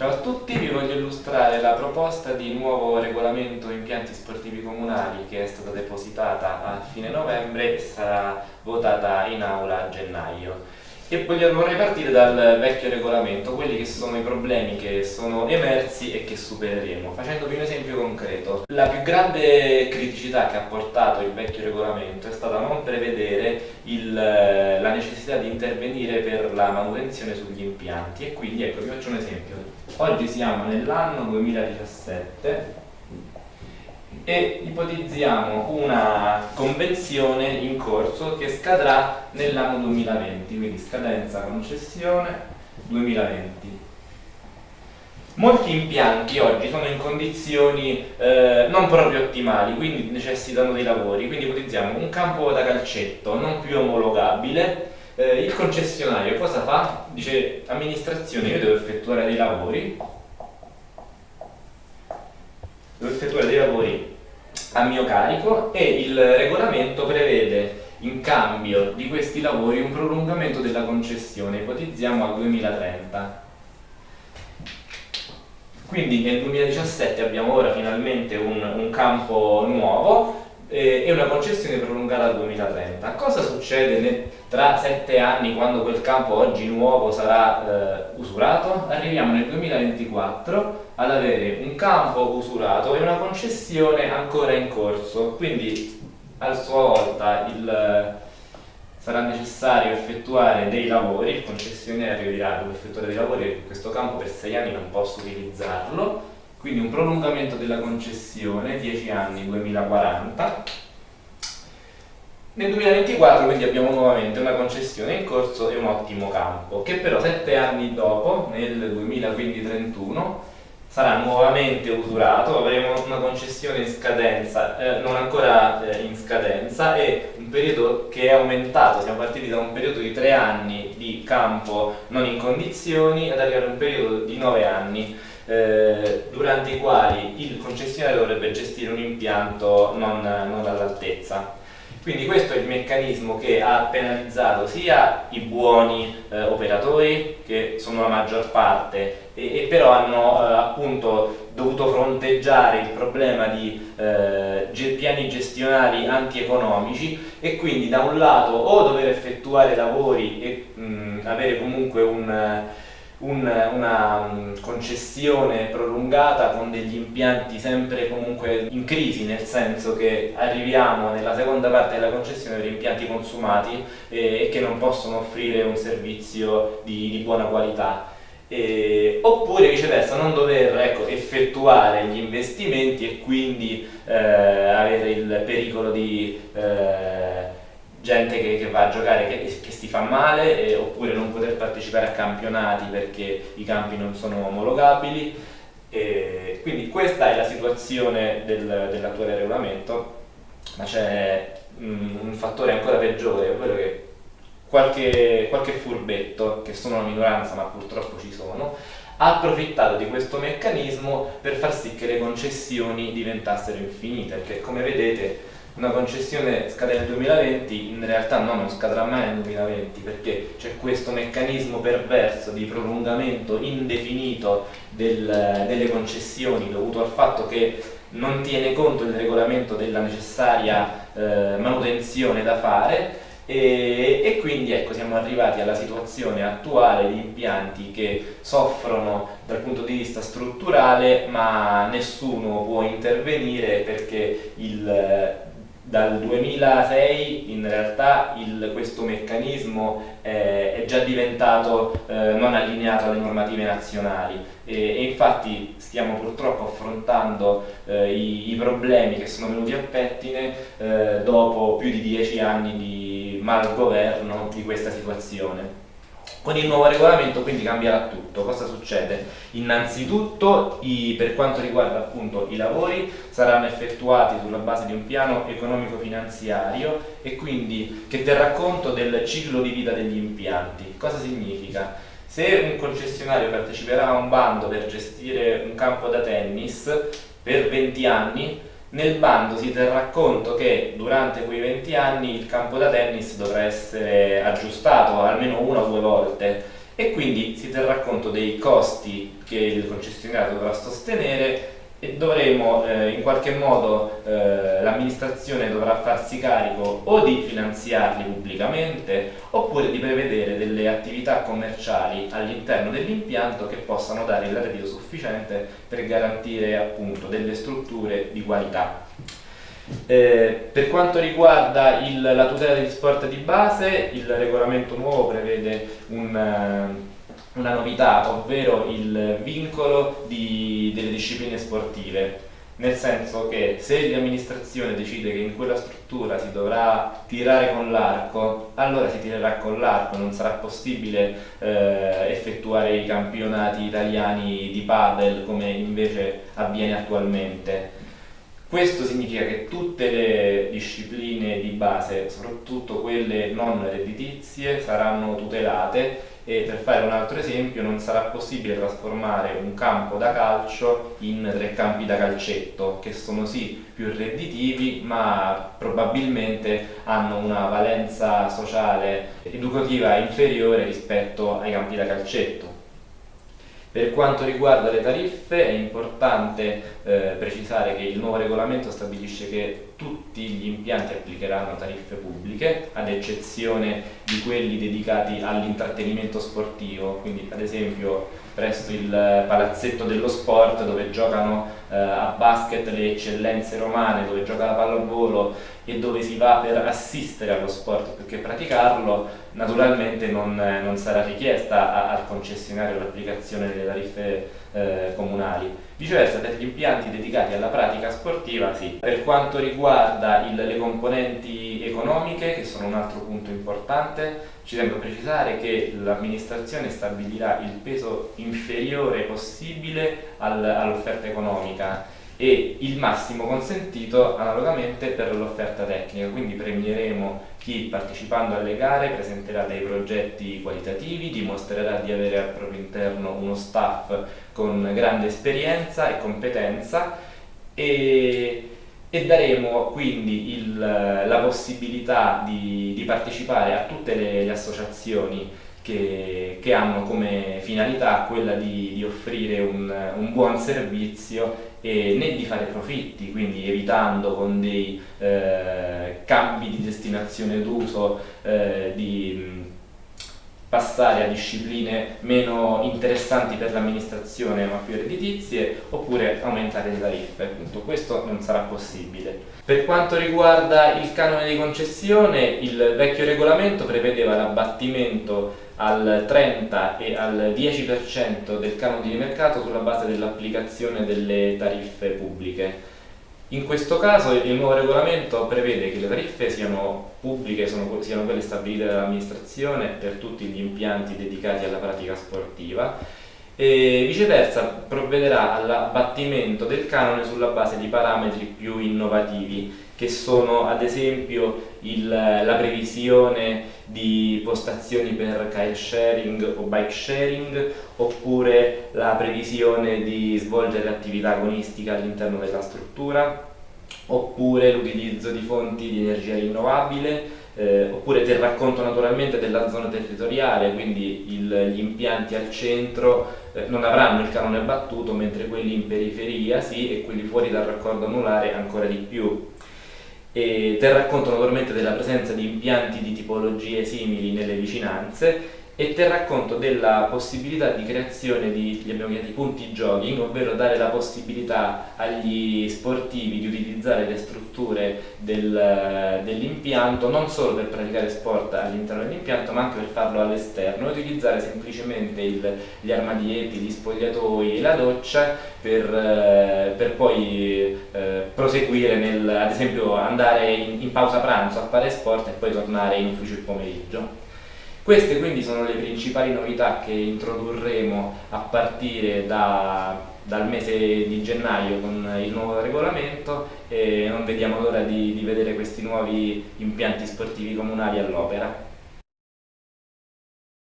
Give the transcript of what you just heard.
Ciao a tutti, vi voglio illustrare la proposta di nuovo regolamento impianti sportivi comunali che è stata depositata a fine novembre e sarà votata in aula a gennaio. E vorrei partire dal vecchio regolamento, quelli che sono i problemi che sono emersi e che supereremo, facendovi un esempio concreto. La più grande criticità che ha portato il vecchio regolamento è stata non prevedere il, la necessità di intervenire per la manutenzione sugli impianti e quindi ecco vi faccio un esempio. Oggi siamo nell'anno 2017 e ipotizziamo una convenzione in corso che scadrà nell'anno 2020, quindi scadenza concessione 2020. Molti impianti oggi sono in condizioni eh, non proprio ottimali, quindi necessitano dei lavori, quindi ipotizziamo un campo da calcetto non più omologabile, eh, il concessionario cosa fa? Dice amministrazione io devo effettuare dei lavori, devo dei lavori a mio carico e il regolamento prevede in cambio di questi lavori un prolungamento della concessione, ipotizziamo al 2030. Quindi nel 2017 abbiamo ora finalmente un, un campo nuovo eh, e una concessione prolungata al 2030. Cosa succede tra sette anni quando quel campo oggi nuovo sarà eh, usurato? Arriviamo nel 2024 ad avere un campo usurato e una concessione ancora in corso, quindi a sua volta il, sarà necessario effettuare dei lavori, il concessionario dirà devo effettuare dei lavori in questo campo per sei anni non posso utilizzarlo, quindi un prolungamento della concessione, 10 anni 2040. Nel 2024 quindi abbiamo nuovamente una concessione in corso e un ottimo campo, che però 7 anni dopo, nel 2031, sarà nuovamente usurato, avremo una concessione in scadenza, eh, non ancora eh, in scadenza e un periodo che è aumentato, siamo partiti da un periodo di tre anni di campo non in condizioni ad arrivare a un periodo di nove anni eh, durante i quali il concessionario dovrebbe gestire un impianto non, non all'altezza. Quindi questo è il meccanismo che ha penalizzato sia i buoni eh, operatori, che sono la maggior parte, e, e però hanno eh, appunto dovuto fronteggiare il problema di eh, piani gestionali antieconomici e quindi da un lato o dover effettuare lavori e mh, avere comunque un un, una mm, concessione prolungata con degli impianti sempre comunque in crisi, nel senso che arriviamo nella seconda parte della concessione per impianti consumati eh, e che non possono offrire un servizio di, di buona qualità. Eh, oppure viceversa non dover ecco, effettuare gli investimenti e quindi eh, avere il pericolo di eh, gente che, che, va a giocare che, che si fa male eh, oppure non poter partecipare a campionati perché i campi non sono omologabili. E quindi questa è la situazione del, dell'attuale regolamento ma c'è mm, un fattore ancora peggiore ovvero che qualche, qualche furbetto che sono una minoranza ma purtroppo ci sono ha approfittato di questo meccanismo per far sì che le concessioni diventassero infinite perché come vedete una concessione scade nel 2020, in realtà no, non scadrà mai nel 2020 perché c'è questo meccanismo perverso di prolungamento indefinito del, delle concessioni dovuto al fatto che non tiene conto il regolamento della necessaria eh, manutenzione da fare e, e, quindi ecco siamo arrivati alla situazione attuale di impianti che soffrono dal punto di vista strutturale ma nessuno può intervenire perché il dal 2006 in realtà il, questo meccanismo eh, è già diventato eh, non allineato alle normative nazionali e, e infatti stiamo purtroppo affrontando eh, i, i, problemi che sono venuti a pettine eh, dopo più di dieci anni di malgoverno di questa situazione. Con il nuovo regolamento quindi cambierà tutto. Cosa succede? Innanzitutto i, per quanto riguarda appunto i lavori saranno effettuati sulla base di un piano economico-finanziario e quindi che terrà conto del ciclo di vita degli impianti. Cosa significa? Se un concessionario parteciperà a un bando per gestire un campo da tennis per 20 anni nel bando si terrà conto che durante quei 20 anni il campo da tennis dovrà essere aggiustato almeno una o due volte e quindi si terrà conto dei costi che il concessionario dovrà sostenere e dovremo eh, in qualche modo eh, l'amministrazione dovrà farsi carico o di finanziarli pubblicamente oppure di prevedere delle attività commerciali all'interno dell'impianto che possano dare il reddito sufficiente per garantire appunto delle strutture di qualità. Eh, per quanto riguarda il, la tutela degli sport di base, il regolamento nuovo prevede un una novità, ovvero il vincolo di, delle discipline sportive, nel senso che se l'amministrazione decide che in quella struttura si dovrà tirare con l'arco, allora si tirerà con l'arco, non sarà possibile eh, effettuare i campionati italiani di padel come invece avviene attualmente. Questo significa che tutte le discipline di base, soprattutto quelle non redditizie, saranno tutelate e per fare un altro esempio non sarà possibile trasformare un campo da calcio in tre campi da calcetto che sono sì più redditivi ma probabilmente hanno una valenza sociale educativa inferiore rispetto ai campi da calcetto. Per quanto riguarda le tariffe è importante eh, precisare che il nuovo regolamento stabilisce che tutti gli impianti applicheranno tariffe pubbliche, ad eccezione di quelli dedicati all'intrattenimento sportivo, quindi ad esempio presso il palazzetto dello sport dove giocano eh, a basket le eccellenze romane, dove gioca la pallavolo e dove si va per assistere allo sport più che praticarlo, naturalmente non, non sarà richiesta a, al concessionario l'applicazione delle tariffe eh, comunali. Viceversa per gli impianti dedicati alla pratica sportiva sì. Per quanto riguarda il, le componenti economiche, che sono un altro punto importante, ci tengo a precisare che l'amministrazione stabilirà il peso inferiore possibile al, all'offerta economica e il massimo consentito analogamente per l'offerta tecnica, quindi premieremo chi partecipando alle gare presenterà dei progetti qualitativi, dimostrerà di avere al proprio interno uno staff con grande esperienza e competenza e, e daremo quindi il, la possibilità di, di, partecipare a tutte le, le associazioni che, che, hanno come finalità quella di, di offrire un, un buon servizio e né di fare profitti, quindi evitando con dei eh, cambi di destinazione d'uso eh, di passare a discipline meno interessanti per l'amministrazione ma più redditizie oppure aumentare le tariffe, appunto questo non sarà possibile. Per quanto riguarda il canone di concessione, il vecchio regolamento prevedeva l'abbattimento al 30 e al 10% del canone di mercato sulla base dell'applicazione delle tariffe pubbliche. In questo caso il nuovo regolamento prevede che le tariffe siano pubbliche, sono, siano quelle stabilite dall'amministrazione per tutti gli impianti dedicati alla pratica sportiva e viceversa provvederà all'abbattimento del canone sulla base di parametri più innovativi che sono ad esempio il, la previsione di postazioni per car sharing o bike sharing oppure la previsione di svolgere attività agonistica all'interno della struttura oppure l'utilizzo di fonti di energia rinnovabile eh, oppure del racconto naturalmente della zona territoriale, quindi il, gli impianti al centro eh, non avranno il canone battuto, mentre quelli in periferia sì e quelli fuori dal raccordo anulare ancora di più. E terrà conto naturalmente della presenza di impianti di tipologie simili nelle vicinanze e terrà conto della possibilità di creazione di, li abbiamo chiamati punti jogging, ovvero dare la possibilità agli sportivi di utilizzare le strutture del, dell'impianto non solo per praticare sport all'interno dell'impianto ma anche per farlo all'esterno utilizzare semplicemente il, gli armadietti, gli spogliatoi e la doccia per, eh, per poi eh, proseguire nel, ad esempio andare in, in pausa pranzo a fare sport e poi tornare in ufficio il pomeriggio. Queste quindi sono le principali novità che introdurremo a partire da, dal mese di gennaio con il nuovo regolamento e non vediamo l'ora di, di vedere questi nuovi impianti sportivi comunali all'opera.